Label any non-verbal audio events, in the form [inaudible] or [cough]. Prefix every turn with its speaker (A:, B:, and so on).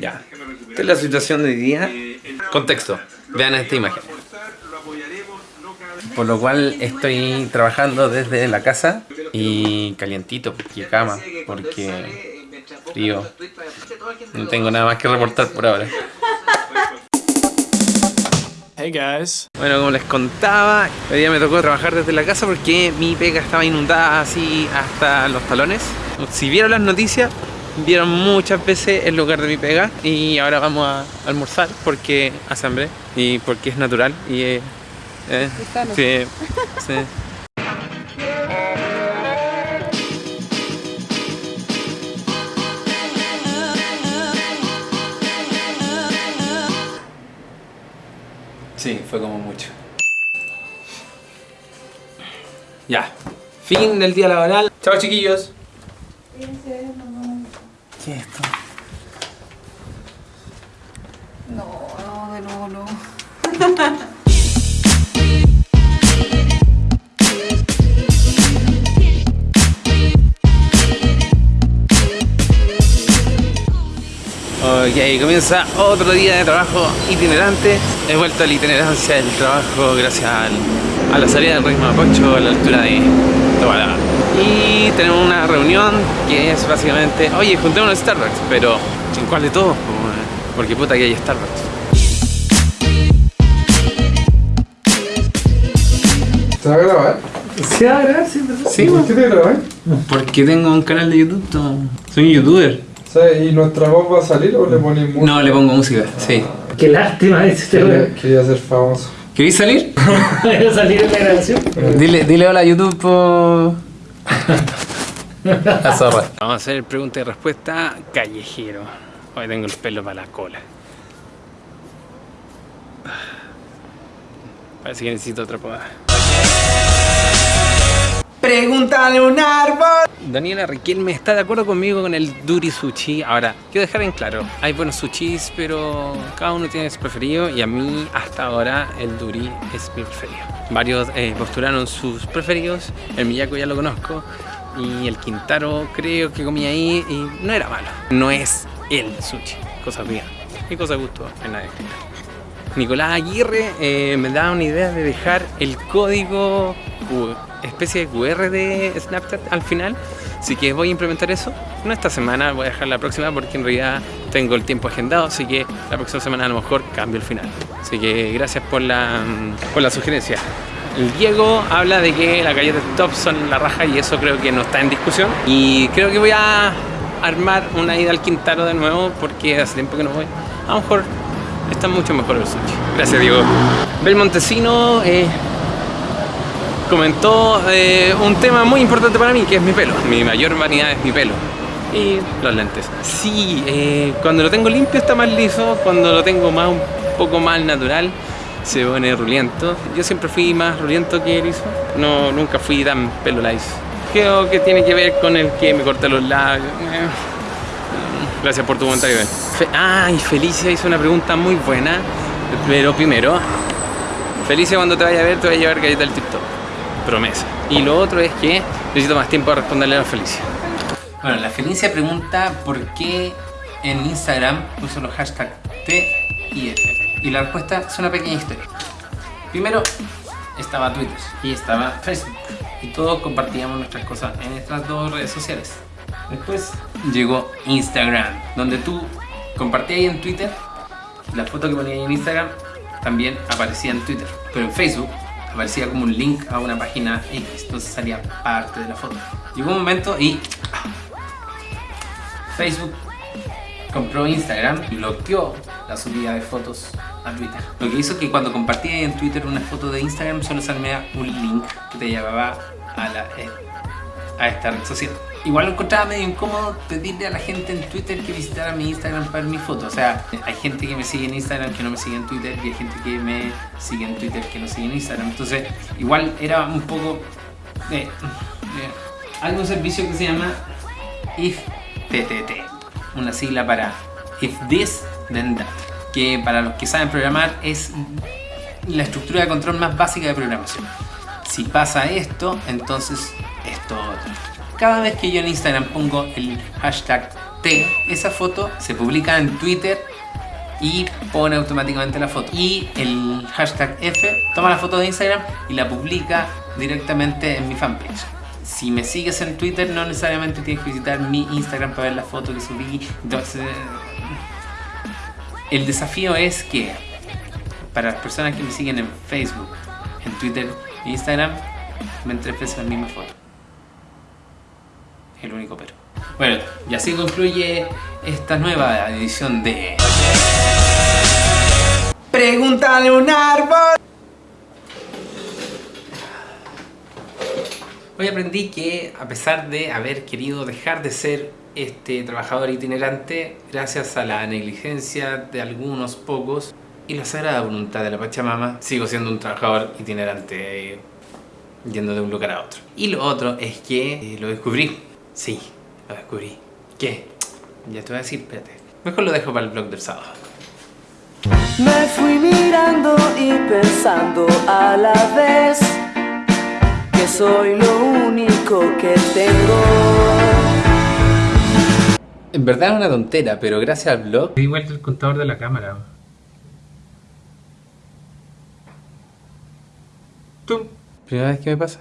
A: Ya. Esta es la situación de hoy día. Contexto. Vean esta imagen. Por lo cual estoy trabajando desde la casa y calientito, porque cama, porque frío. No tengo nada más que reportar por ahora.
B: Hey guys.
A: Bueno, como les contaba, hoy día me tocó trabajar desde la casa porque mi pega estaba inundada así hasta los talones. Si vieron las noticias, vieron muchas veces el lugar de mi pega y ahora vamos a almorzar porque hace hambre y porque es natural y eh, eh, sí, [laughs] sí. Sí, fue como mucho. Ya. Fin del día laboral. Chao chiquillos. ¿Qué es esto?
C: No, no, de nuevo no.
A: Ok, comienza otro día de trabajo itinerante. He vuelto a la itinerancia del trabajo gracias al- a la salida del ritmo Mapocho a la altura de Tobalaba. Y tenemos una reunión que es básicamente, oye, juntémonos en Starbucks, pero ¿en cuál de todos? po? Porque puta que hay Starbucks.
D: ¿Te va a grabar?
A: Sí, a grabar, sí, Sí,
D: ¿Por qué te grabas?
A: Porque tengo un canal de YouTube, soy un youtuber.
D: ¿Sabes? ¿Y nuestra voz va a salir o le pones música?
A: No, le pongo música, sí.
E: Qué lástima este
D: Quería, quería ser famoso.
A: ¿Queréis salir? [laughs]
E: A salir en la grabación.
A: Dile, dile hola a YouTube por... [laughs] La zorra. Vamos a hacer pregunta y respuesta callejero. Hoy tengo el pelo para la cola. Parece que necesito otra poda. Pregúntale a un árbol. Daniela Riquelme está de acuerdo conmigo con el Duri Sushi. Ahora, quiero dejar en claro, hay buenos sushis, pero cada uno tiene su preferido y a mí hasta ahora el Duri es mi preferido. Varios eh, postularon sus preferidos, el Miyako ya lo conozco y el Quintaro creo que comí ahí y no era malo. No es el sushi, cosa mía. Y cosa gusto en nadie. Nicolás Aguirre eh, me da una idea de dejar el código especie de QR de Snapchat al final. Así que voy a implementar eso. No esta semana, voy a dejar la próxima porque en realidad tengo el tiempo agendado. Así que la próxima semana a lo mejor cambio el final. Así que gracias por la, mm, por la sugerencia. El Diego habla de que las galletas top son la raja y eso creo que no está en discusión. Y creo que voy a armar una ida al Quintaro de nuevo porque hace tiempo que no voy. A lo mejor está mucho mejor el sushi. Gracias, Diego. Belmontesino eh, comentó eh, un tema muy importante para mí, que es mi pelo. Mi mayor vanidad es mi pelo. Y los lentes. Sí, eh, cuando lo tengo limpio está más liso, cuando lo tengo más un poco más natural se pone ruliento. Yo siempre fui más ruliento que liso. No, nunca fui tan pelo liso. Creo que tiene que ver con el que me corté los labios. Eh, Gracias por tu comentario. Fe ah, y Felicia hizo una pregunta muy buena. Pero primero, Felicia cuando te vaya a ver te va a llevar galleta del TikTok. Promesa. Y lo otro es que necesito más tiempo para responderle a Felicia. Bueno, la Felicia pregunta por qué en Instagram uso los hashtags T y F. Y la respuesta es una pequeña historia. Primero estaba Twitter y estaba Facebook. Y todos compartíamos nuestras cosas en estas dos redes sociales. Después llegó Instagram, donde tú compartías en Twitter, la foto que ponías en Instagram también aparecía en Twitter. Pero en Facebook aparecía como un link a una página X, entonces salía parte de la foto. Llegó un momento y Facebook compró Instagram y bloqueó la subida de fotos a Twitter. Lo que hizo que cuando compartía en Twitter una foto de Instagram solo salía un link que te llevaba a, la, eh, a esta red social. Igual lo encontraba medio incómodo pedirle a la gente en Twitter que visitara mi Instagram para ver mi foto. O sea, hay gente que me sigue en Instagram que no me sigue en Twitter y hay gente que me sigue en Twitter que no sigue en Instagram. Entonces, igual era un poco... eh, eh, hay un servicio que se llama IFTTT, una sigla para If This Then That, que para los que saben programar es la estructura de control más básica de programación. Si pasa esto, entonces esto otro. Cada vez que yo en Instagram pongo el hashtag T, esa foto se publica en Twitter y pone automáticamente la foto. Y el hashtag F toma la foto de Instagram y la publica directamente en mi fanpage. Si me sigues en Twitter, no necesariamente tienes que visitar mi Instagram para ver la foto que subí. Entonces, el desafío es que para las personas que me siguen en Facebook, en Twitter e Instagram, me veces la misma foto. El único pero. Bueno, y así concluye esta nueva edición de... Pregúntale un árbol. Hoy aprendí que a pesar de haber querido dejar de ser este trabajador itinerante, gracias a la negligencia de algunos pocos y la sagrada voluntad de la Pachamama, sigo siendo un trabajador itinerante, eh, yendo de un lugar a otro. Y lo otro es que eh, lo descubrí. Sí, lo descubrí. ¿Qué? Ya te voy a decir, espérate. Mejor lo dejo para el blog del sábado.
F: Me fui mirando y pensando a la vez que soy lo único que tengo.
A: En verdad es una tontera, pero gracias al blog... Di vuelta el contador de la cámara. ¡Tum! Primera vez que me pasa.